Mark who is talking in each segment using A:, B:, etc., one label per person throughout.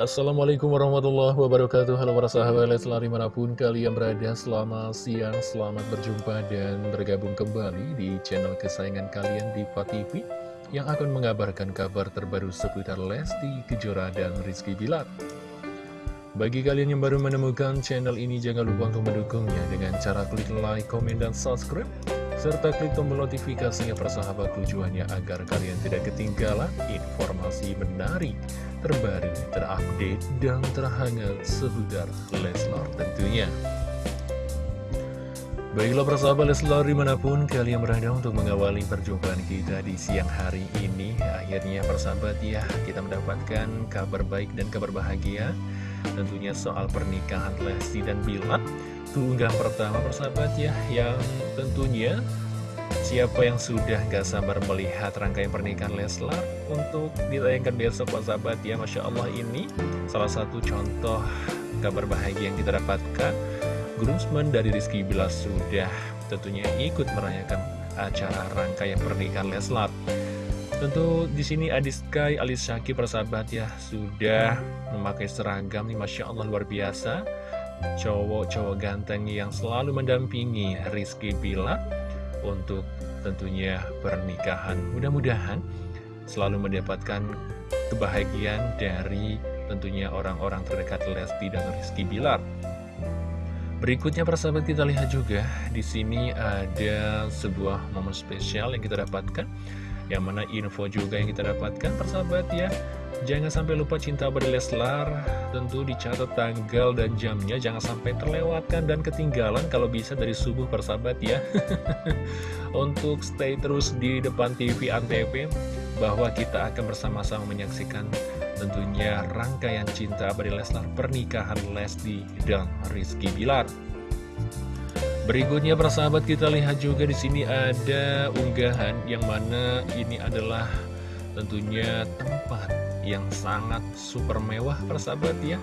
A: Assalamualaikum warahmatullahi wabarakatuh. Halo para sahabat Leslar di mana pun kalian berada Selamat siang, selamat berjumpa dan bergabung kembali Di channel kesayangan kalian di TV Yang akan mengabarkan kabar terbaru seputar Lesti, Kejora, dan Rizky Bilar. Bagi kalian yang baru menemukan channel ini Jangan lupa untuk mendukungnya Dengan cara klik like, komen, dan subscribe serta klik tombol notifikasinya persahabat tujuannya agar kalian tidak ketinggalan informasi menarik, terbaru, terupdate, dan terhangat seputar Leslar tentunya. Baiklah persahabat Leslar di mana pun kalian berada untuk mengawali perjumpaan kita di siang hari ini Akhirnya persahabat ya kita mendapatkan kabar baik dan kabar bahagia Tentunya soal pernikahan Lesti dan Bilar Tunggang pertama persahabat ya Yang tentunya Siapa yang sudah gak sabar melihat rangkaian pernikahan Leslar Untuk ditayangkan besok persahabat ya Masya Allah ini salah satu contoh kabar bahagia yang kita dapatkan. Groomsmen dari Rizky Bila sudah tentunya ikut merayakan acara rangkaian pernikahan Leslar. Tentu di sini Sky Alis Syaki persahabat ya sudah memakai seragam nih Masya Allah luar biasa. Cowok-cowok ganteng yang selalu mendampingi Rizky Bila untuk tentunya pernikahan. Mudah-mudahan selalu mendapatkan kebahagiaan dari tentunya orang-orang terdekat Lesti dan Rizky Bilar. Berikutnya persahabat kita lihat juga di sini ada sebuah momen spesial yang kita dapatkan yang mana info juga yang kita dapatkan persahabat ya Jangan sampai lupa cinta pada Leslar, tentu dicatat tanggal dan jamnya, jangan sampai terlewatkan dan ketinggalan kalau bisa dari subuh persahabat ya. Untuk stay terus di depan TV Antv, bahwa kita akan bersama-sama menyaksikan tentunya rangkaian cinta pada Leslar pernikahan Lesti dan Rizky Bilar. Berikutnya persahabat kita lihat juga di sini ada unggahan yang mana ini adalah tentunya tempat yang sangat super mewah persahabat ya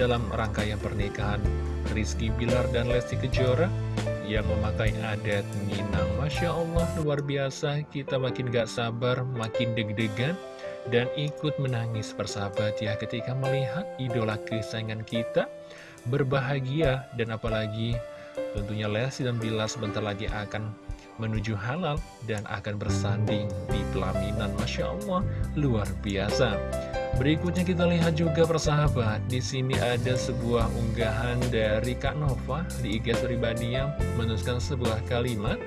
A: dalam rangkaian pernikahan Rizky Bilar dan Lesti Kejora. Yang memakai adat Minang. Masya Allah luar biasa. Kita makin gak sabar makin deg-degan dan ikut menangis persahabat ya ketika melihat idola kesayangan kita berbahagia dan apalagi tentunya Lesti dan Bilar sebentar lagi akan menuju halal dan akan bersanding di pelaminan. Masya Allah luar biasa. Berikutnya kita lihat juga persahabat di sini ada sebuah unggahan dari Kak Nova di IG pribadinya menuliskan sebuah kalimat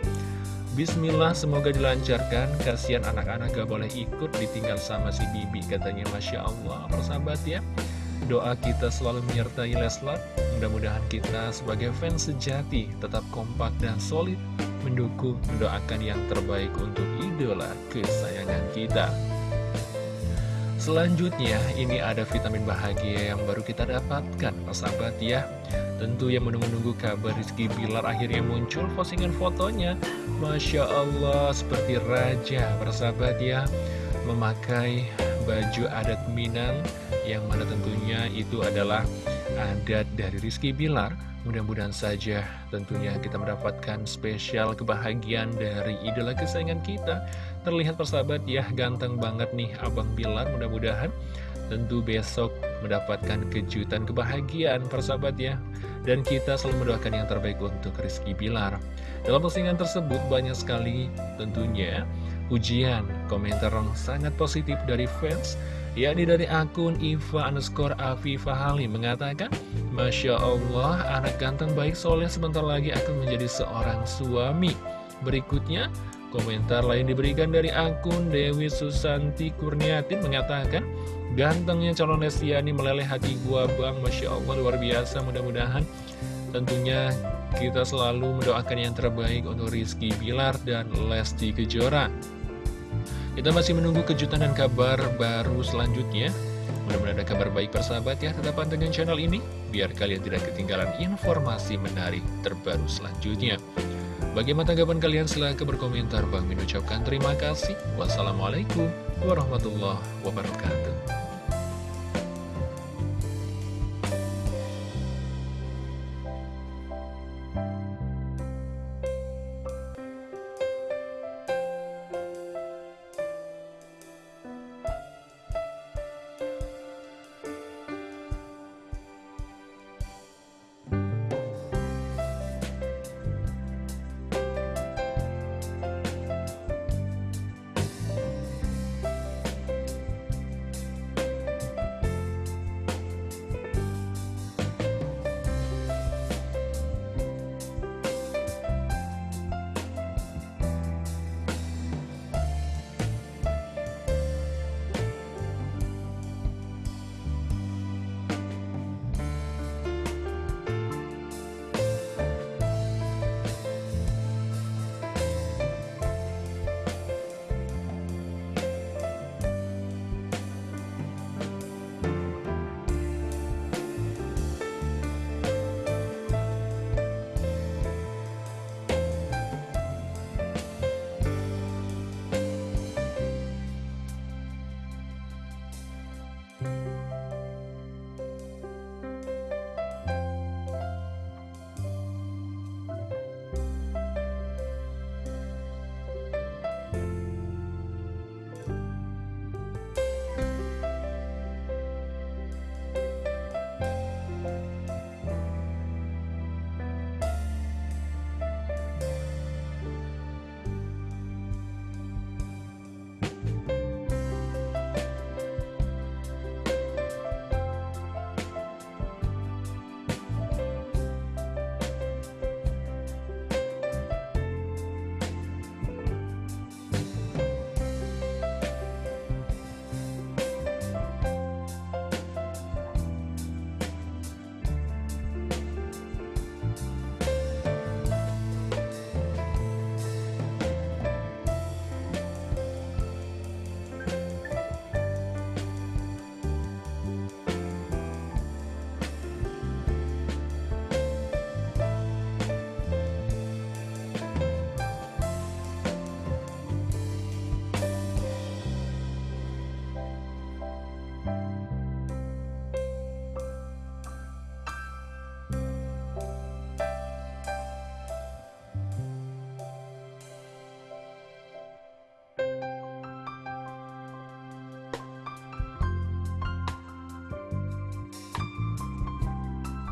A: Bismillah semoga dilancarkan. Kasihan anak-anak gak boleh ikut ditinggal sama si Bibi Katanya. Masya Allah persahabat ya Doa kita selalu menyertai Leslar Mudah-mudahan kita sebagai fans sejati Tetap kompak dan solid mendukung, mendoakan yang terbaik untuk idola kesayangan kita. Selanjutnya, ini ada vitamin bahagia yang baru kita dapatkan, sahabat ya. Tentu yang menunggu-nunggu kabar Rizky Bilar akhirnya muncul postingan fotonya. Masya Allah, seperti raja, persahabat ya. Memakai baju adat Minang, yang mana tentunya itu adalah adat dari Rizky Bilar. Mudah-mudahan saja tentunya kita mendapatkan spesial kebahagiaan dari idola kesayangan kita. Terlihat persahabat ya ganteng banget nih Abang Bilar. Mudah-mudahan Tentu besok mendapatkan kejutan kebahagiaan persahabat ya. Dan kita selalu mendoakan yang terbaik untuk Rizky Bilar. Dalam postingan tersebut banyak sekali tentunya ujian. Komentar yang sangat positif dari fans yakni dari akun Iva underscore Afifa Halim mengatakan Masya Allah, anak ganteng baik soleh sebentar lagi akan menjadi seorang suami. Berikutnya, komentar lain diberikan dari akun Dewi Susanti Kurniatin mengatakan Gantengnya calon Lestiani meleleh hati gua bang. Masya Allah luar biasa. Mudah-mudahan Tentunya kita selalu mendoakan yang terbaik untuk Rizky Bilar dan Lesti Kejora kita masih menunggu kejutan dan kabar baru selanjutnya Mudah-mudahan ada kabar baik persahabat ya, tetap pantengin channel ini, biar kalian tidak ketinggalan informasi menarik terbaru selanjutnya. Bagaimana tanggapan kalian? Silahkan berkomentar. Bang Min ucapkan terima kasih. Wassalamualaikum warahmatullahi wabarakatuh.